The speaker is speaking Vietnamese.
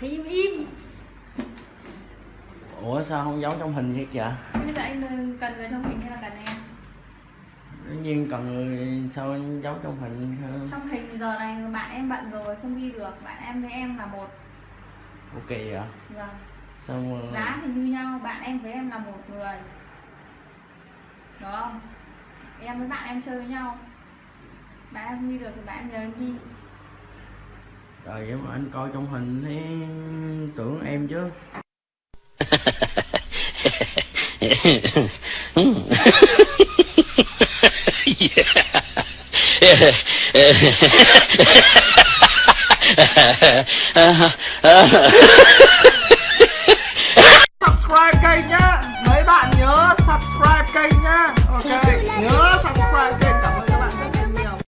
thì im im. Ủa sao không giống trong hình như vậy bây giờ anh ờ, cần người trong hình hay là cần em? Đương nhiên cần người sao anh giấu trong hình trong hình giờ này bạn em bận rồi không đi được. Bạn em với em là một. Ok vậy? Vâng. Xong rồi... giá thì như nhau bạn em với em là một người. Được không? Em với bạn em chơi với nhau. Bạn em đi được thì bạn em nhờ em đi trời vậy mà anh coi trong hình thấy tưởng em chứ subscribe kênh nhá mấy bạn nhớ subscribe kênh nhá, ok.